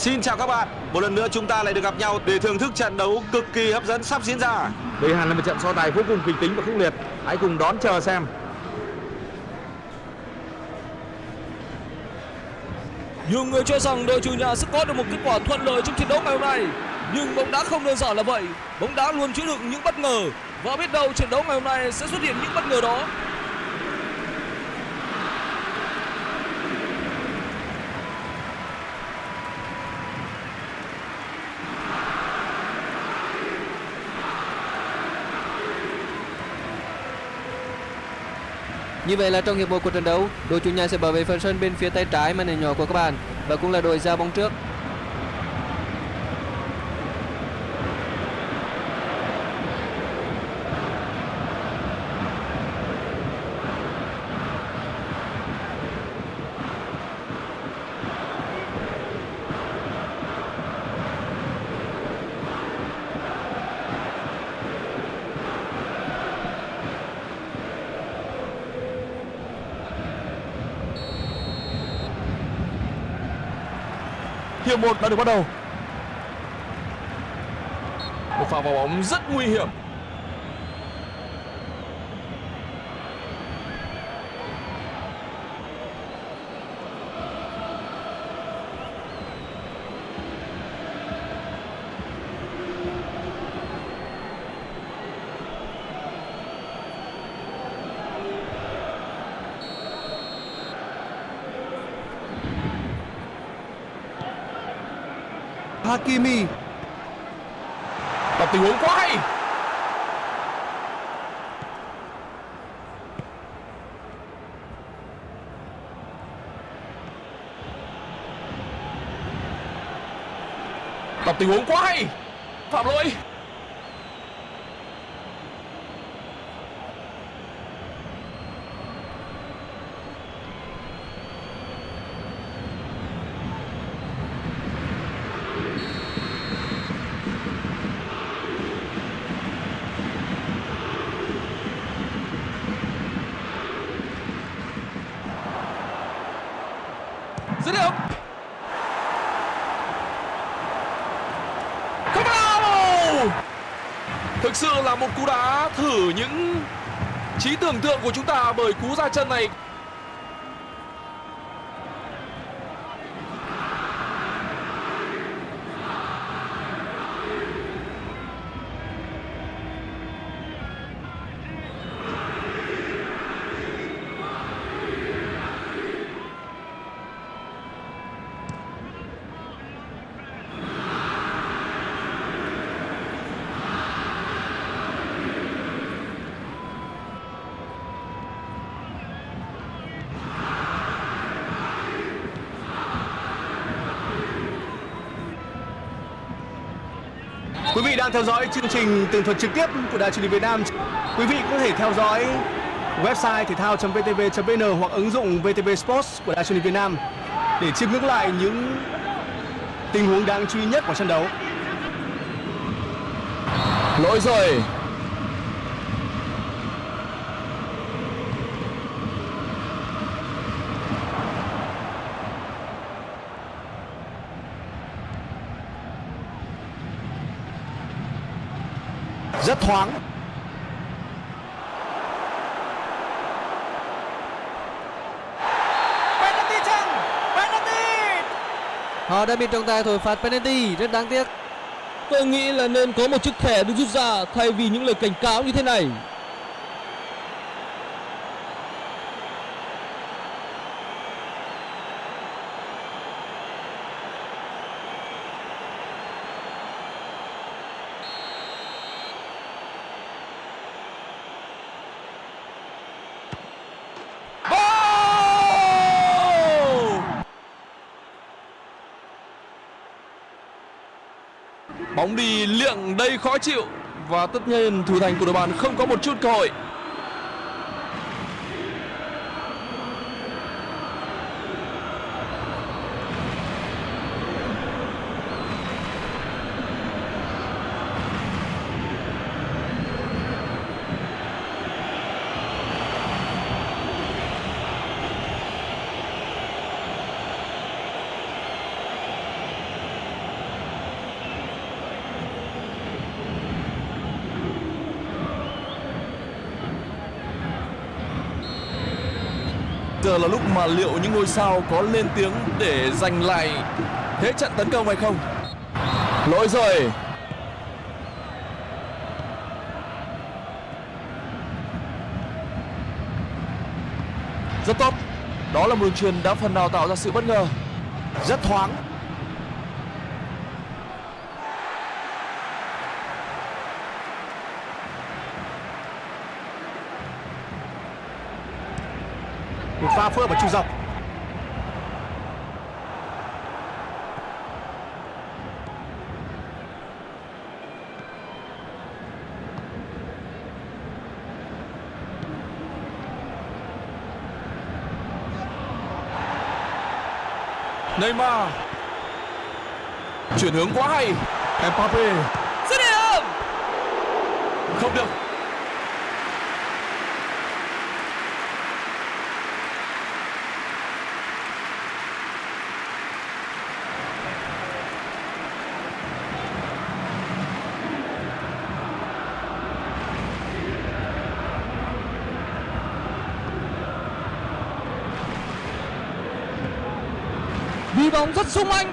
Xin chào các bạn, một lần nữa chúng ta lại được gặp nhau để thưởng thức trận đấu cực kỳ hấp dẫn sắp diễn ra. Đây hẳn là một trận so tài vô cùng kịch tính và khốc liệt. Hãy cùng đón chờ xem. Nhiều người cho rằng đội chủ nhà sẽ có được một kết quả thuận lợi trong trận đấu ngày hôm nay. Nhưng bóng đá không đơn giản là vậy. Bóng đá luôn chứa đựng những bất ngờ. Và biết đâu trận đấu ngày hôm nay sẽ xuất hiện những bất ngờ đó. Như vậy là trong hiệp một của trận đấu, đội chủ nhà sẽ bảo vệ phần sân bên phía tay trái màn hình nhỏ của các bạn và cũng là đội ra bóng trước. Hiệp một đã được bắt đầu. Một pha vào bóng rất nguy hiểm. Hakimi Và tình huống quá hay. Tình huống quá hay. Phạm lỗi. Dứt điểm. Không vào. Thực sự là một cú đá thử những trí tưởng tượng của chúng ta bởi cú ra chân này. Quý vị đang theo dõi chương trình tường thuật trực tiếp của Đài truyền hình Việt Nam. Quý vị có thể theo dõi website thể thao.vtv.vn hoặc ứng dụng VTV Sports của Đài truyền hình Việt Nam để chiêm ngưỡng lại những tình huống đáng chú ý nhất của trận đấu. Lỗi rồi Rất thoáng. Penalty chăng? Penalty! Họ đã bị trọng tài thổi phạt penalty, rất đáng tiếc. Tôi nghĩ là nên có một chiếc thẻ được rút ra thay vì những lời cảnh cáo như thế này. Bóng đi liệng đây khó chịu. Và tất nhiên, thủ thành của đội bạn không có một chút cơ hội. Giờ là lúc mà liệu những ngôi sao có lên tiếng để giành lại thế trận tấn công hay không? Lỗi rồi. Rất tốt. Đó là một đường truyền đã phần nào tạo ra sự bất ngờ. Rất thoáng. Một pha phối hợp ở trung dọc Neymar. Chuyển hướng quá hay. Mbappe. Dứt điểm Không được. Bóng rất sung anh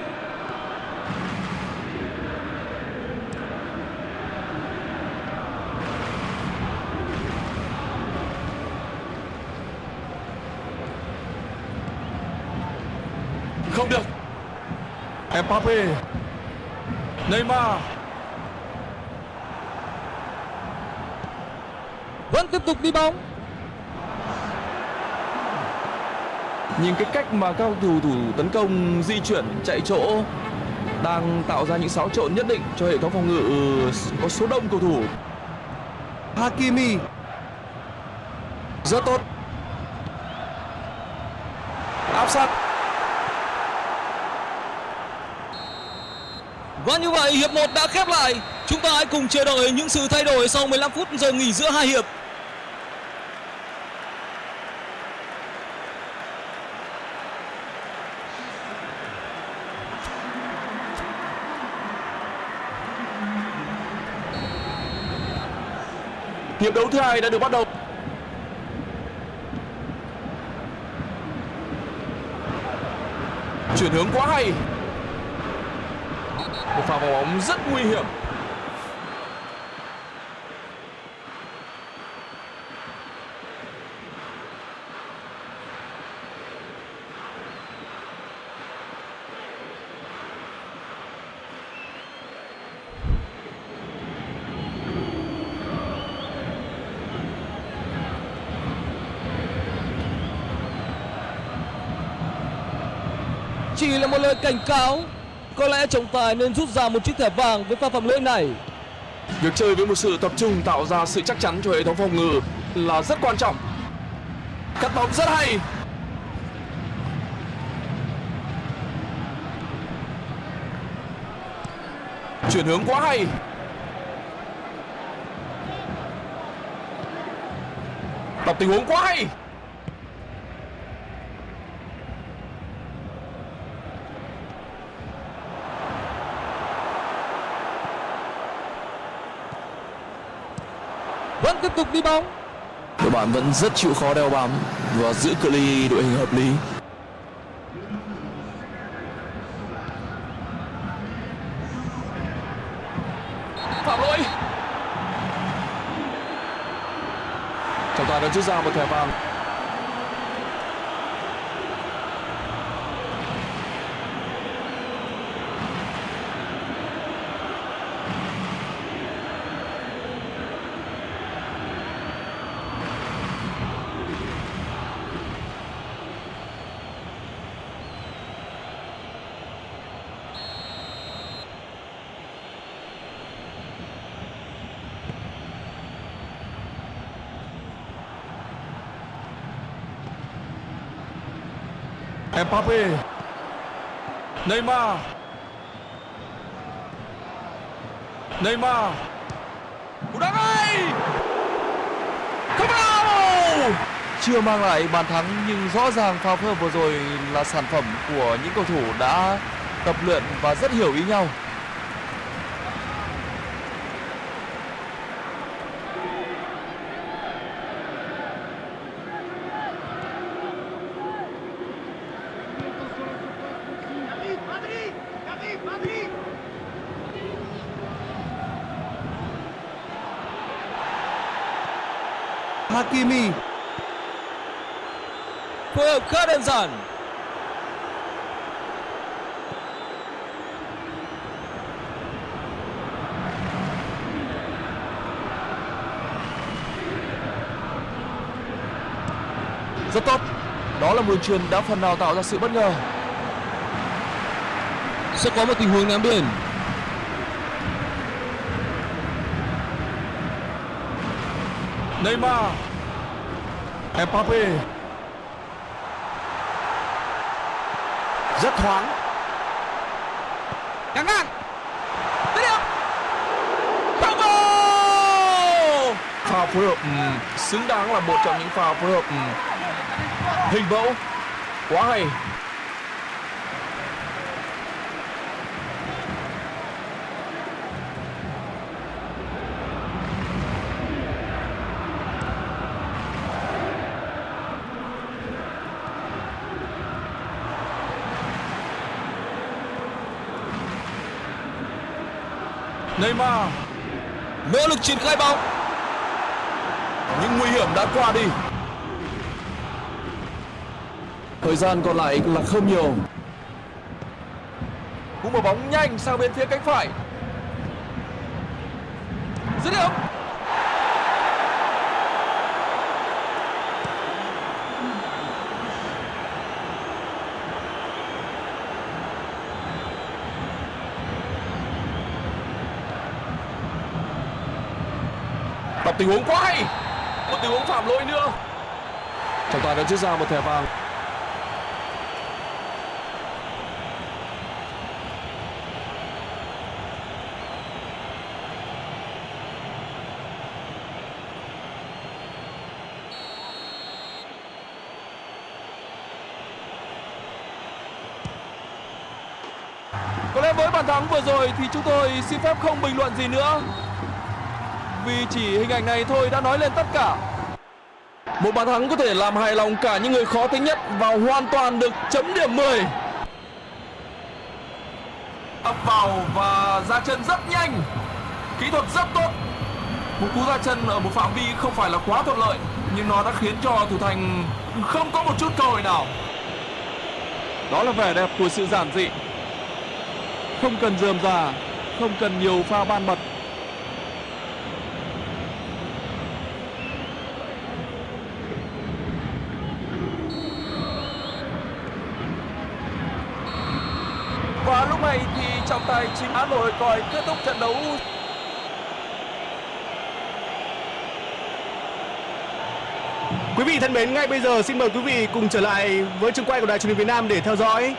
Không được. Mbappe. Neymar. vẫn tiếp tục đi bóng Nhìn cái cách mà các thủ thủ tấn công di chuyển chạy chỗ đang tạo ra những xáo trộn nhất định cho hệ thống phòng ngự có số đông cầu thủ. Hakimi Rất tốt. Áp sát. Và như vậy hiệp 1 đã khép lại Chúng ta hãy cùng chờ đợi những sự thay đổi sau 15 phút giờ nghỉ giữa hai hiệp Hiệp đấu thứ hai đã được bắt đầu. Chuyển hướng quá hay. Một pha vào bóng rất nguy hiểm. Chỉ là một lời cảnh cáo Có lẽ trọng tài nên rút ra một chiếc thẻ vàng với pha phạm lỗi này Việc chơi với một sự tập trung tạo ra sự chắc chắn cho hệ thống phòng ngự là rất quan trọng. Cắt bóng rất hay. Chuyển hướng quá hay. Đọc tình huống quá hay. Vẫn tiếp tục đi bóng Đội bạn vẫn rất chịu khó đeo bám và giữ cự ly đội hình hợp lý. Phạm lỗi. Trọng tài đã rút ra một thẻ vàng. Mbappe. Neymar. Neymar. Cú đá ngay. Không. Chưa mang lại bàn thắng, nhưng rõ ràng pha phối hợp vừa rồi là sản phẩm của những cầu thủ đã tập luyện và rất hiểu ý nhau. Hakimi phối hợp khá đơn giản Rất tốt. Đó là một đường truyền đã phần nào tạo ra sự bất ngờ. sẽ có một tình huống ném biên Neymar. Mbappe. rất thoáng căng ngang dứt điểm Bravo Pha phối hợp ừm, xứng đáng là một trong những pha phối hợp ừm, hình mẫu. Quá hay. Neymar. Nỗ lực triển khai bóng. Những nguy hiểm đã qua đi. Thời gian còn lại là không nhiều. Cú mở bóng nhanh sang bên phía cánh phải. Dứt điểm. Tình huống quá hay. Một tình huống phạm lỗi nữa. Trọng tài đã rút ra một thẻ vàng. Có lẽ với bàn thắng vừa rồi thì chúng tôi xin phép không bình luận gì nữa vì chỉ hình ảnh này thôi đã nói lên tất cả. Một bàn thắng có thể làm hài lòng cả những người khó tính nhất Và hoàn toàn được chấm điểm 10 Ập vào và ra chân rất nhanh. Kỹ thuật rất tốt. Một cú ra chân ở một phạm vi không phải là quá thuận lợi, Nhưng nó đã khiến cho thủ thành không có một chút cơ hội nào. Đó là vẻ đẹp của sự giản dị. Không cần dườm già, không cần nhiều pha ban mật và lúc này thì trọng tài chính án nổi còi kết thúc trận đấu. Quý vị thân mến, ngay bây giờ xin mời quý vị cùng trở lại với trường quay của Đài truyền hình Việt Nam để theo dõi.